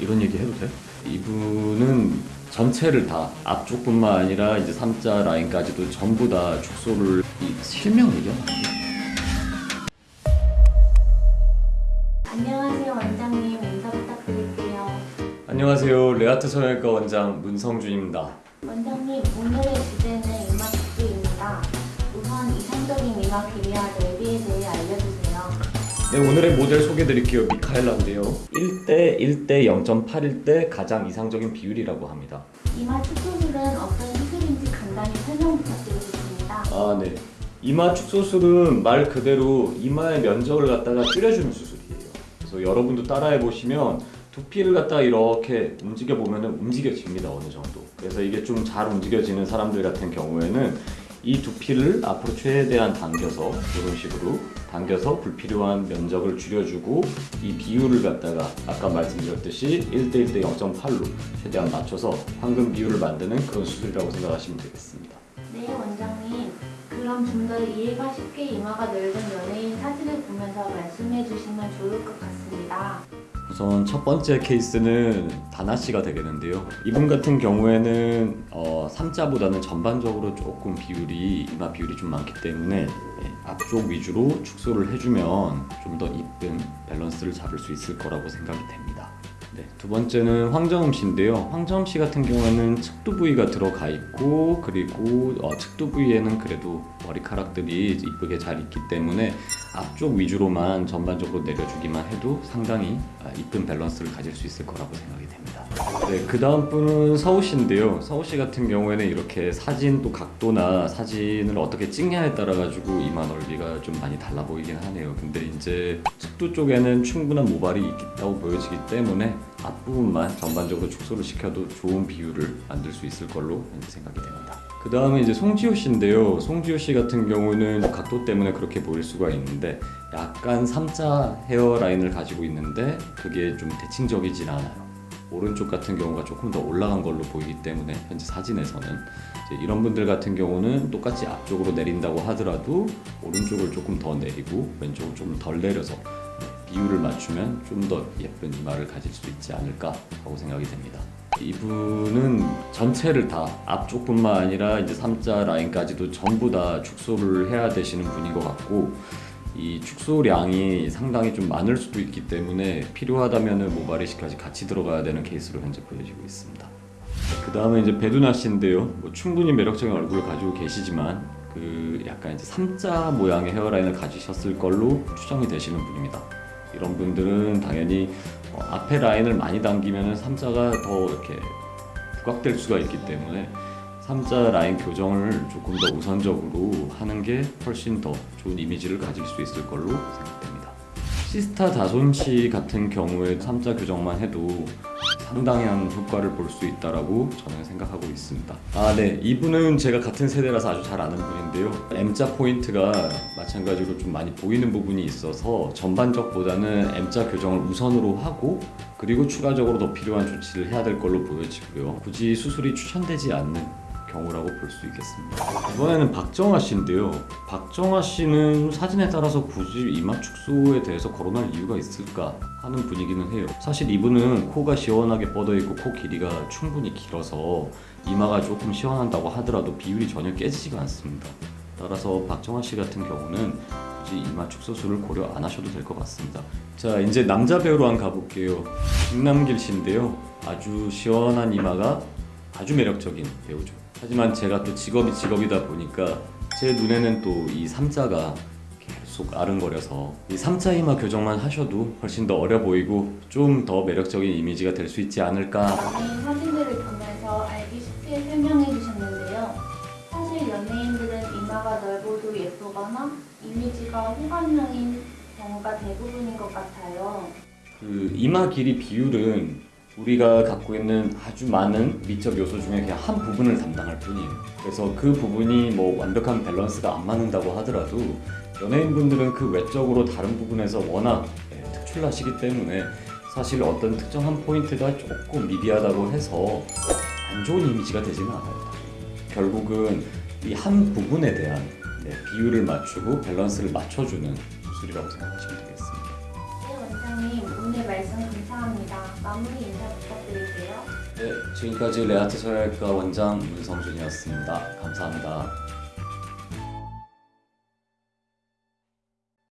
이런 얘기 해도 돼? 이분은 전체를 다 앞쪽뿐만 아니라 이제 3자 라인까지도 전부 다 축소를 이 실명 안 돼. 안녕하세요 원장님 인사 부탁드릴게요. 안녕하세요 레아트 성형외과 원장 문성준입니다 원장님 오늘의 주제는 이마 축소입니다. 우선 이상적인 이마 길이와 넓이에 대해 알려주세요. 네 오늘의 모델 소개드릴게요 미카엘라인데요 1대 1대 0.8일 때 가장 이상적인 비율이라고 합니다 이마 축소술은 어떤 수술인지 간단히 설명 부탁드리겠습니다. 아, 네. 이마 축소술은 말 그대로 이마의 면적을 갖다가 줄여주는 수술이에요. 그래서 여러분도 따라해 보시면 두피를 갖다가 이렇게 움직여 보면 움직여집니다 어느 정도. 그래서 이게 좀 잘 움직여지는 사람들 같은 경우에는 이 두피를 앞으로 최대한 당겨서 이런 식으로 당겨서 불필요한 면적을 줄여주고 이 비율을 갖다가 아까 말씀드렸듯이 1대 1 대 0.8로 최대한 맞춰서 황금 비율을 만드는 그런 수술이라고 생각하시면 되겠습니다. 네 원장님 그럼 좀 더 이해가 쉽게 이마가 넓은 연예인 사진을 보면서 말씀해 주시면 좋을 것 같습니다. 우선 첫 번째 케이스는 다나 씨가 되겠는데요. 이분 같은 경우에는 어, 3자보다는 전반적으로 조금 비율이 이마 비율이 좀 많기 때문에 네, 앞쪽 위주로 축소를 해주면 좀 더 이쁜 밸런스를 잡을 수 있을 거라고 생각이 됩니다. 네, 두 번째는 황정음 씨인데요. 황정음 씨 같은 경우에는 측두 부위가 들어가 있고 그리고 어, 측두 부위에는 그래도 머리카락들이 이쁘게 잘 있기 때문에 앞쪽 위주로만 전반적으로 내려주기만 해도 상당히 아, 이쁜 밸런스를 가질 수 있을 거라고 생각이 됩니다. 네, 그 다음 분은 서우 씨인데요. 서우 씨 같은 경우에는 이렇게 사진 또 각도나 사진을 어떻게 찍냐에 따라 가지고 이마 넓이가 좀 많이 달라 보이긴 하네요. 근데 이제 측두 쪽에는 충분한 모발이 있다고 보여지기 때문에 앞부분만 전반적으로 축소를 시켜도 좋은 비율을 만들 수 있을 걸로 생각이 됩니다. 그 다음에 이제 송지효 씨인데요. 송지효 씨 같은 경우는 각도 때문에 그렇게 보일 수가 있는데 약간 3자 헤어라인을 가지고 있는데 그게 좀 대칭적이진 않아요. 오른쪽 같은 경우가 조금 더 올라간 걸로 보이기 때문에 현재 사진에서는 이런 분들 같은 경우는 똑같이 앞쪽으로 내린다고 하더라도 오른쪽을 조금 더 내리고 왼쪽을 조금 덜 내려서 비율을 맞추면 좀 더 예쁜 이마를 가질 수 있지 않을까 하고 생각이 됩니다. 이분은 전체를 다 앞쪽뿐만 아니라 이제 3자 라인까지도 전부 다 축소를 해야 되시는 분인 것 같고 이 축소량이 상당히 좀 많을 수도 있기 때문에 필요하다면 모발이식까지 같이 들어가야 되는 케이스로 현재 보여지고 있습니다. 그 다음에 이제 베두나 씨인데요. 뭐 충분히 매력적인 얼굴을 가지고 계시지만 그 약간 이제 3자 모양의 헤어라인을 가지셨을 걸로 추정이 되시는 분입니다. 이런 분들은 당연히 어, 앞에 라인을 많이 당기면 M자가 더 이렇게 부각될 수가 있기 때문에 M자 라인 교정을 조금 더 우선적으로 하는 게 훨씬 더 좋은 이미지를 가질 수 있을 걸로 생각됩니다. 시스타 다솜 씨 같은 경우에 M자 교정만 해도 상당한 효과를 볼 수 있다라고 저는 생각하고 있습니다. 아, 네. 이분은 제가 같은 세대라서 아주 잘 아는 분인데요. M자 포인트가 마찬가지로 좀 많이 보이는 부분이 있어서 전반적보다는 M자 교정을 우선으로 하고 그리고 추가적으로 더 필요한 조치를 해야 될 걸로 보여지고요. 굳이 수술이 추천되지 않는 경우라고 볼 수 있겠습니다. 이번에는 박정아 씨인데요. 박정아 씨는 사진에 따라서 굳이 이마 축소에 대해서 거론할 이유가 있을까 하는 분이기는 해요. 사실 이분은 코가 시원하게 뻗어 있고 코 길이가 충분히 길어서 이마가 조금 시원한다고 하더라도 비율이 전혀 깨지지가 않습니다. 따라서 박정아 씨 같은 경우는 굳이 이마 축소술을 고려 안 하셔도 될 것 같습니다. 자 이제 남자 배우로 한 가볼게요. 김남길 씨인데요. 아주 시원한 이마가 아주 매력적인 배우죠. 하지만 제가 또 직업이 직업이다 보니까 제 눈에는 또 이 3자가 계속 아른거려서 이 3자 이마 교정만 하셔도 훨씬 더 어려 보이고 좀 더 매력적인 이미지가 될 수 있지 않을까 연예인 사진들을 보면서 알기 쉽게 설명해 주셨는데요. 사실 연예인들은 이마가 넓어도 예쁘거나 이미지가 호감형인 경우가 대부분인 것 같아요. 그 이마 길이 비율은 우리가 갖고 있는 아주 많은 미적 요소 중에 그냥 한 부분을 담당할 뿐이에요. 그래서 그 부분이 뭐 완벽한 밸런스가 안 맞는다고 하더라도 연예인분들은 그 외적으로 다른 부분에서 워낙 예, 특출나시기 때문에 사실 어떤 특정한 포인트가 조금 미비하다고 해서 안 좋은 이미지가 되지는 않아요. 결국은 이 한 부분에 대한 네, 비율을 맞추고 밸런스를 맞춰주는 수술이라고 생각하시면 되겠습니다. 네, 원장님 오늘 말씀 감사합니다. 마무리 인사 지금까지 레아트 서열과 원장 문성준이었습니다. 감사합니다.